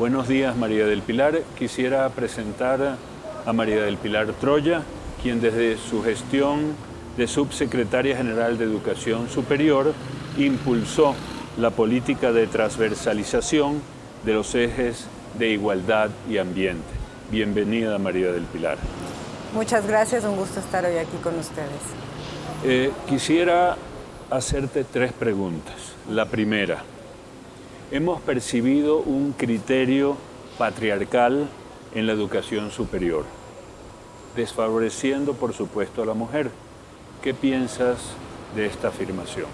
Buenos días María del Pilar. Quisiera presentar a María del Pilar Troya, quien desde su gestión de subsecretaria general de Educación Superior impulsó la política de transversalización de los ejes de igualdad y ambiente. Bienvenida María del Pilar. Muchas gracias, un gusto estar hoy aquí con ustedes. Eh, quisiera hacerte tres preguntas. La primera, hemos percibido un criterio patriarcal en la educación superior, desfavoreciendo por supuesto a la mujer. ¿Qué piensas de esta afirmación?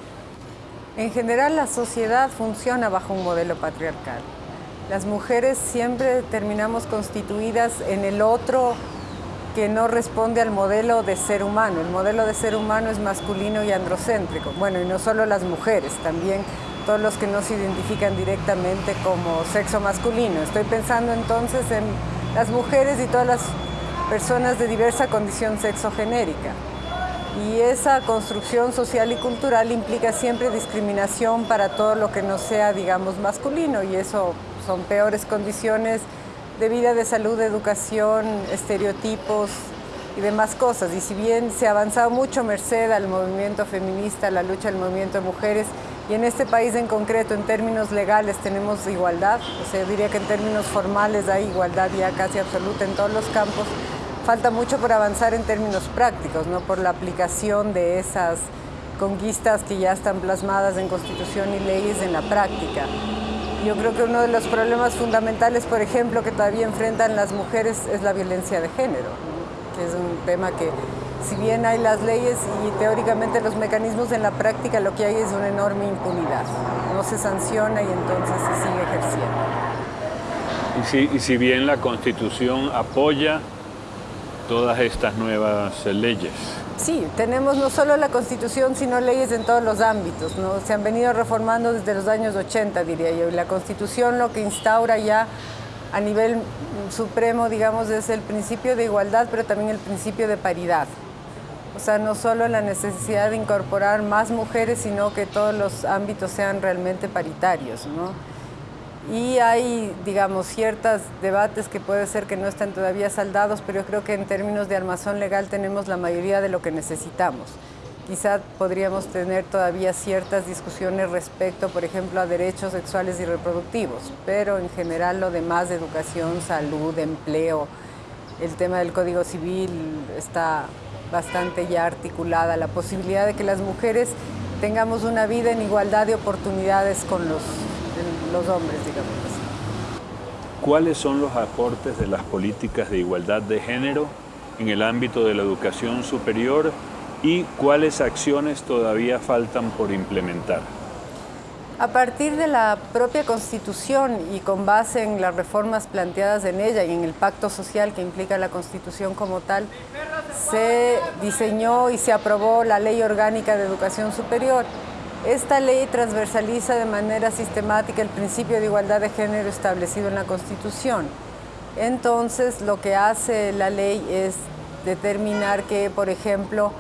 En general la sociedad funciona bajo un modelo patriarcal. Las mujeres siempre terminamos constituidas en el otro que no responde al modelo de ser humano. El modelo de ser humano es masculino y androcéntrico. Bueno, y no solo las mujeres, también todos los que no se identifican directamente como sexo masculino. Estoy pensando entonces en las mujeres y todas las personas de diversa condición sexogenérica. Y esa construcción social y cultural implica siempre discriminación para todo lo que no sea, digamos, masculino, y eso son peores condiciones de vida, de salud, de educación, estereotipos y demás cosas. Y si bien se ha avanzado mucho merced al movimiento feminista, a la lucha del movimiento de mujeres, y en este país en concreto, en términos legales, tenemos igualdad, o sea, yo diría que en términos formales hay igualdad ya casi absoluta en todos los campos, falta mucho por avanzar en términos prácticos, ¿no? por la aplicación de esas conquistas que ya están plasmadas en Constitución y leyes en la práctica. Yo creo que uno de los problemas fundamentales, por ejemplo, que todavía enfrentan las mujeres es la violencia de género, que es un tema que, si bien hay las leyes y teóricamente los mecanismos en la práctica, lo que hay es una enorme impunidad. No se sanciona y entonces se sigue ejerciendo. Y si, y si bien la Constitución apoya todas estas nuevas leyes, Sí, tenemos no solo la Constitución, sino leyes en todos los ámbitos. ¿no? Se han venido reformando desde los años 80, diría yo. Y la Constitución lo que instaura ya a nivel supremo, digamos, es el principio de igualdad, pero también el principio de paridad. O sea, no solo la necesidad de incorporar más mujeres, sino que todos los ámbitos sean realmente paritarios. ¿no? y hay, digamos, ciertos debates que puede ser que no están todavía saldados, pero yo creo que en términos de armazón legal tenemos la mayoría de lo que necesitamos. Quizá podríamos tener todavía ciertas discusiones respecto, por ejemplo, a derechos sexuales y reproductivos, pero en general lo demás, educación, salud, empleo, el tema del Código Civil está bastante ya articulada, la posibilidad de que las mujeres tengamos una vida en igualdad de oportunidades con los los hombres, digamos ¿Cuáles son los aportes de las políticas de igualdad de género en el ámbito de la educación superior y cuáles acciones todavía faltan por implementar? A partir de la propia Constitución y con base en las reformas planteadas en ella y en el pacto social que implica la Constitución como tal, se diseñó y se aprobó la Ley Orgánica de Educación Superior, esta ley transversaliza de manera sistemática el principio de igualdad de género establecido en la Constitución. Entonces, lo que hace la ley es determinar que, por ejemplo,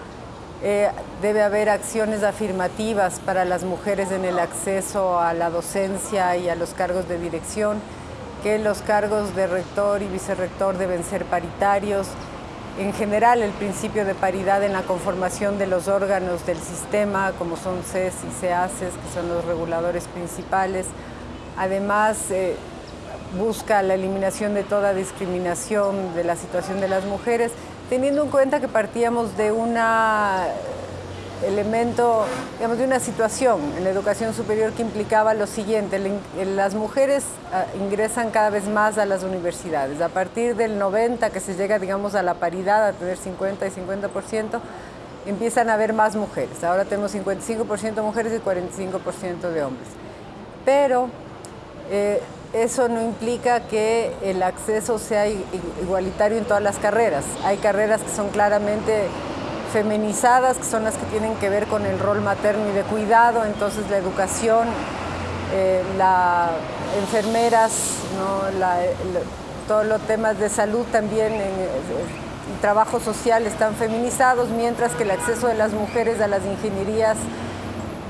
eh, debe haber acciones afirmativas para las mujeres en el acceso a la docencia y a los cargos de dirección, que los cargos de rector y vicerrector deben ser paritarios, en general el principio de paridad en la conformación de los órganos del sistema, como son CES y CEACES, que son los reguladores principales. Además, eh, busca la eliminación de toda discriminación de la situación de las mujeres, teniendo en cuenta que partíamos de una elemento, digamos, de una situación en la educación superior que implicaba lo siguiente, las mujeres ah, ingresan cada vez más a las universidades. A partir del 90, que se llega, digamos, a la paridad, a tener 50 y 50%, empiezan a haber más mujeres. Ahora tenemos 55% mujeres y 45% de hombres. Pero eh, eso no implica que el acceso sea igualitario en todas las carreras. Hay carreras que son claramente feminizadas, que son las que tienen que ver con el rol materno y de cuidado, entonces la educación, eh, las enfermeras, todos los temas de salud también en, y trabajo social están feminizados, mientras que el acceso de las mujeres a las ingenierías,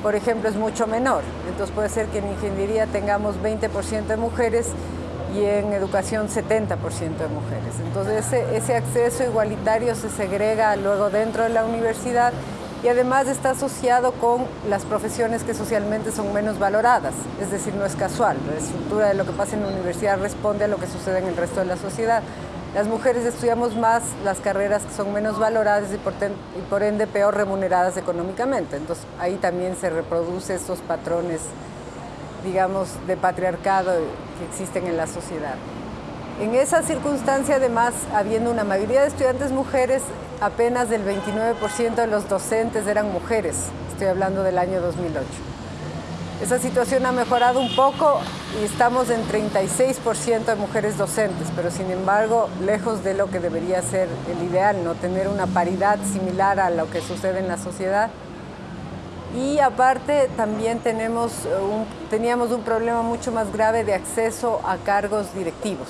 por ejemplo, es mucho menor. Entonces puede ser que en ingeniería tengamos 20% de mujeres y en educación 70% de mujeres. Entonces ese, acceso igualitario se segrega luego dentro de la universidad y además está asociado con las profesiones que socialmente son menos valoradas, es decir, no es casual, la estructura de lo que pasa en la universidad responde a lo que sucede en el resto de la sociedad. Las mujeres estudiamos más las carreras que son menos valoradas y por, ende peor remuneradas económicamente, entonces ahí también se reproducen estos patrones, digamos, de patriarcado que existen en la sociedad. En esa circunstancia, además, habiendo una mayoría de estudiantes mujeres, apenas del 29% de los docentes eran mujeres. Estoy hablando del año 2008. Esa situación ha mejorado un poco y estamos en 36% de mujeres docentes, pero sin embargo, lejos de lo que debería ser el ideal, no tener una paridad similar a lo que sucede en la sociedad. Y aparte también tenemos teníamos un problema mucho más grave de acceso a cargos directivos.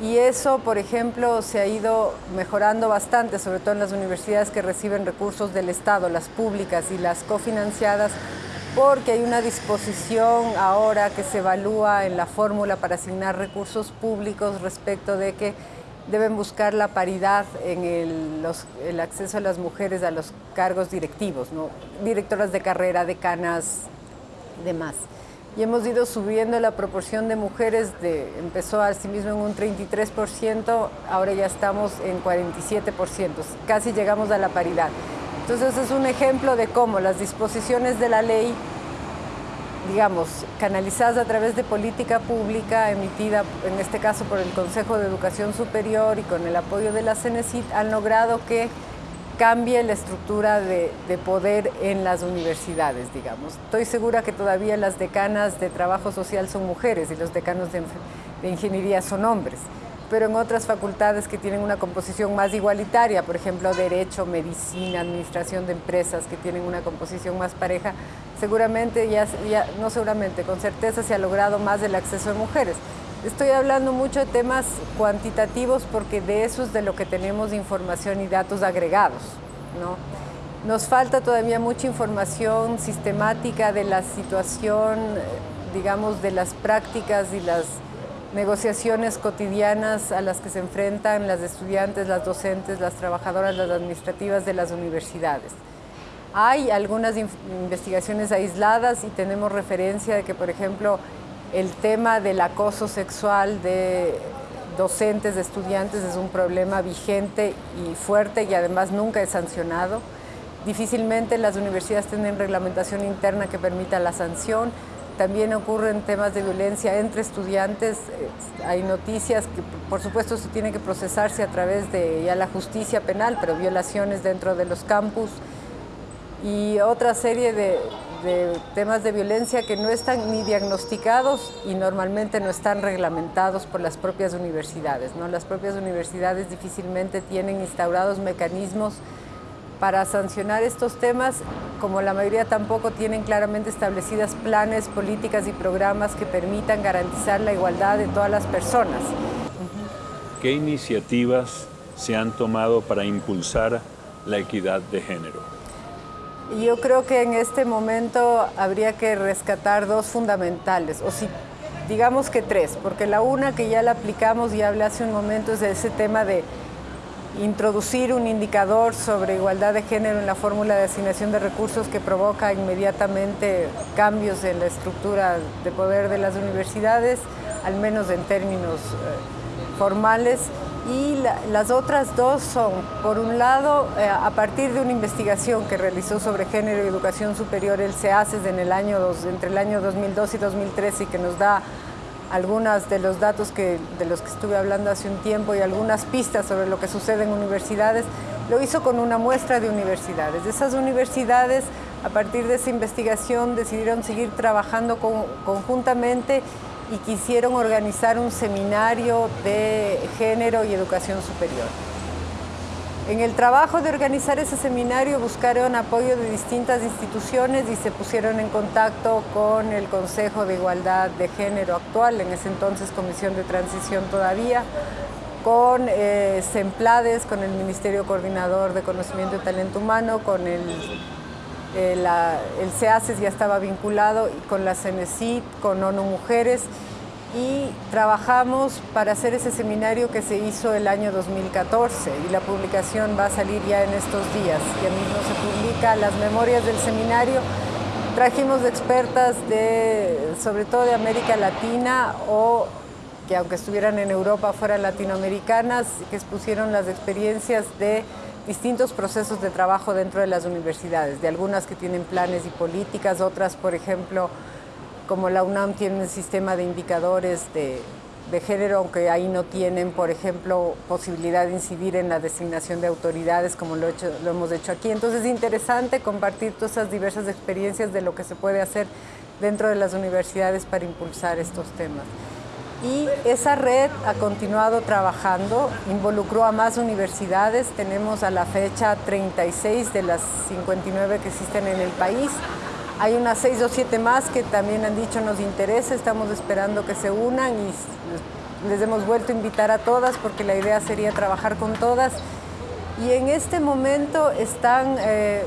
Y eso, por ejemplo, se ha ido mejorando bastante, sobre todo en las universidades que reciben recursos del Estado, las públicas y las cofinanciadas, porque hay una disposición ahora que se evalúa en la fórmula para asignar recursos públicos respecto de que deben buscar la paridad en el, acceso de las mujeres a los cargos directivos, ¿no? directoras de carrera, decanas, demás. Y hemos ido subiendo la proporción de mujeres, de, empezó así mismo en un 33%, ahora ya estamos en 47%, casi llegamos a la paridad. Entonces es un ejemplo de cómo las disposiciones de la ley digamos, canalizadas a través de política pública emitida, en este caso por el Consejo de Educación Superior y con el apoyo de la CENESIT, han logrado que cambie la estructura de, poder en las universidades, digamos. Estoy segura que todavía las decanas de trabajo social son mujeres y los decanos de ingeniería son hombres pero en otras facultades que tienen una composición más igualitaria, por ejemplo, Derecho, Medicina, Administración de Empresas, que tienen una composición más pareja, seguramente, ya, no seguramente, con certeza se ha logrado más el acceso de mujeres. Estoy hablando mucho de temas cuantitativos porque de eso es de lo que tenemos información y datos agregados. ¿no? Nos falta todavía mucha información sistemática de la situación, digamos, de las prácticas y las negociaciones cotidianas a las que se enfrentan las estudiantes, las docentes, las trabajadoras, las administrativas de las universidades. Hay algunas investigaciones aisladas y tenemos referencia de que, por ejemplo, el tema del acoso sexual de docentes, de estudiantes, es un problema vigente y fuerte y además nunca es sancionado. Difícilmente las universidades tienen reglamentación interna que permita la sanción. También ocurren temas de violencia entre estudiantes. Eh, hay noticias que, por supuesto, se tiene que procesarse a través de ya la justicia penal, pero violaciones dentro de los campus y otra serie de, temas de violencia que no están ni diagnosticados y normalmente no están reglamentados por las propias universidades. ¿no? Las propias universidades difícilmente tienen instaurados mecanismos para sancionar estos temas, como la mayoría tampoco tienen claramente establecidas planes, políticas y programas que permitan garantizar la igualdad de todas las personas. ¿Qué iniciativas se han tomado para impulsar la equidad de género? Yo creo que en este momento habría que rescatar dos fundamentales, o si digamos que tres, porque la una que ya la aplicamos y hablé hace un momento es de ese tema de introducir un indicador sobre igualdad de género en la fórmula de asignación de recursos que provoca inmediatamente cambios en la estructura de poder de las universidades, al menos en términos eh, formales. Y las otras dos son, por un lado, eh, a partir de una investigación que realizó sobre género y educación superior el CEACES en el año entre el año 2002 y 2013 y que nos da algunos de los datos que, de los que estuve hablando hace un tiempo y algunas pistas sobre lo que sucede en universidades, lo hizo con una muestra de universidades. Esas universidades, a partir de esa investigación, decidieron seguir trabajando conjuntamente y quisieron organizar un seminario de género y educación superior. En el trabajo de organizar ese seminario buscaron apoyo de distintas instituciones y se pusieron en contacto con el Consejo de Igualdad de Género actual, en ese entonces Comisión de Transición todavía, con eh, SEMPLADES, con el Ministerio Coordinador de Conocimiento y Talento Humano, con el, eh, el CEACES ya estaba vinculado, y con la CENESIT, con ONU Mujeres, y trabajamos para hacer ese seminario que se hizo el año 2014 y la publicación va a salir ya en estos días. Ya mismo se publica las memorias del seminario. Trajimos expertas de, sobre todo de América Latina o que aunque estuvieran en Europa fueran latinoamericanas, que expusieron las experiencias de distintos procesos de trabajo dentro de las universidades, de algunas que tienen planes y políticas, otras, por ejemplo, como la UNAM tiene un sistema de indicadores de, género, aunque ahí no tienen, por ejemplo, posibilidad de incidir en la designación de autoridades como lo, lo hemos hecho aquí. Entonces es interesante compartir todas esas diversas experiencias de lo que se puede hacer dentro de las universidades para impulsar estos temas. Y esa red ha continuado trabajando, involucró a más universidades, tenemos a la fecha 36 de las 59 que existen en el país, hay unas seis o siete más que también han dicho nos interesa, estamos esperando que se unan y les hemos vuelto a invitar a todas porque la idea sería trabajar con todas. Y en este momento están eh,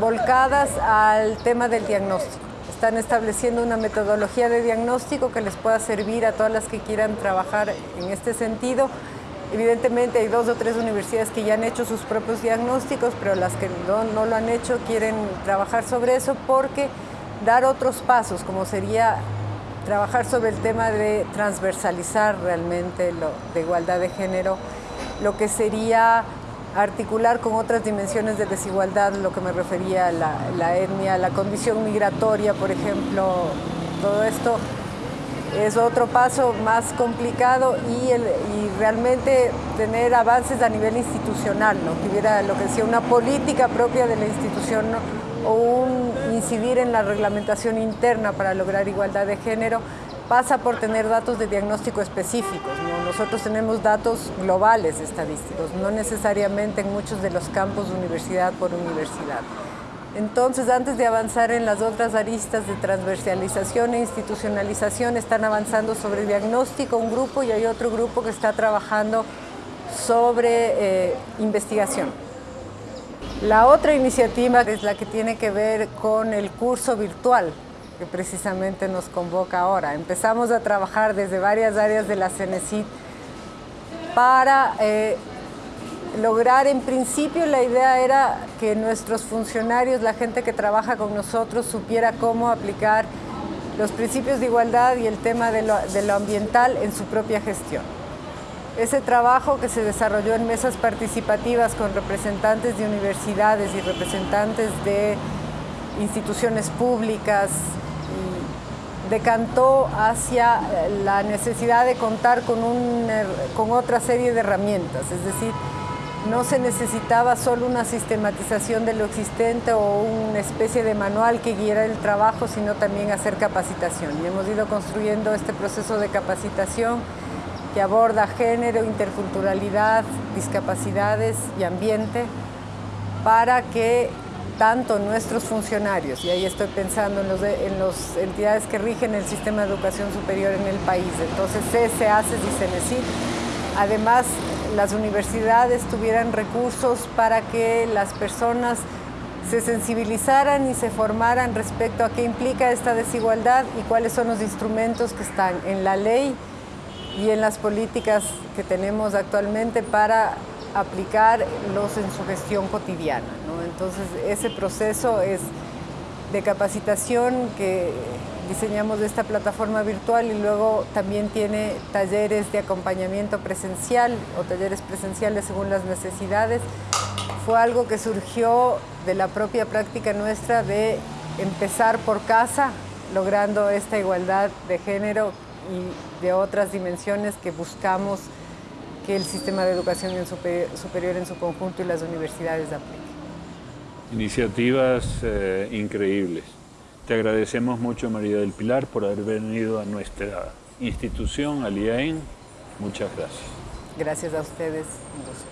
volcadas al tema del diagnóstico. Están estableciendo una metodología de diagnóstico que les pueda servir a todas las que quieran trabajar en este sentido Evidentemente hay dos o tres universidades que ya han hecho sus propios diagnósticos, pero las que no, lo han hecho quieren trabajar sobre eso porque dar otros pasos, como sería trabajar sobre el tema de transversalizar realmente lo de igualdad de género, lo que sería articular con otras dimensiones de desigualdad, lo que me refería a la, la etnia, la condición migratoria, por ejemplo, todo esto es otro paso más complicado y, realmente tener avances a nivel institucional, ¿no? que hubiera lo que decía una política propia de la institución o un incidir en la reglamentación interna para lograr igualdad de género pasa por tener datos de diagnóstico específicos. Nosotros tenemos datos globales estadísticos, no necesariamente en muchos de los campos universidad por universidad. Entonces, antes de avanzar en las otras aristas de transversalización e institucionalización, están avanzando sobre diagnóstico un grupo y hay otro grupo que está trabajando sobre eh, investigación. La otra iniciativa es la que tiene que ver con el curso virtual que precisamente nos convoca ahora. Empezamos a trabajar desde varias áreas de la CENESID para eh, lograr, en principio la idea era que nuestros funcionarios, la gente que trabaja con nosotros, supiera cómo aplicar los principios de igualdad y el tema de lo, ambiental en su propia gestión. Ese trabajo que se desarrolló en mesas participativas con representantes de universidades y representantes de instituciones públicas decantó hacia la necesidad de contar con, con otra serie de herramientas, es decir, no se necesitaba solo una sistematización de lo existente o una especie de manual que guiara el trabajo, sino también hacer capacitación. Y hemos ido construyendo este proceso de capacitación que aborda género, interculturalidad, discapacidades y ambiente para que tanto nuestros funcionarios, y ahí estoy pensando en las entidades que rigen el sistema de educación superior en el país, entonces CESE, ACES y además las universidades tuvieran recursos para que las personas se sensibilizaran y se formaran respecto a qué implica esta desigualdad y cuáles son los instrumentos que están en la ley y en las políticas que tenemos actualmente para aplicarlos en su gestión cotidiana. Entonces, ese proceso es de capacitación que diseñamos esta plataforma virtual y luego también tiene talleres de acompañamiento presencial o talleres presenciales según las necesidades. Fue algo que surgió de la propia práctica nuestra de empezar por casa, logrando esta igualdad de género y de otras dimensiones que buscamos que el sistema de educación superior en su conjunto y las universidades apliquen. Iniciativas eh, increíbles. Te agradecemos mucho, María del Pilar, por haber venido a nuestra institución, al IAEN. Muchas gracias. Gracias a ustedes. Un.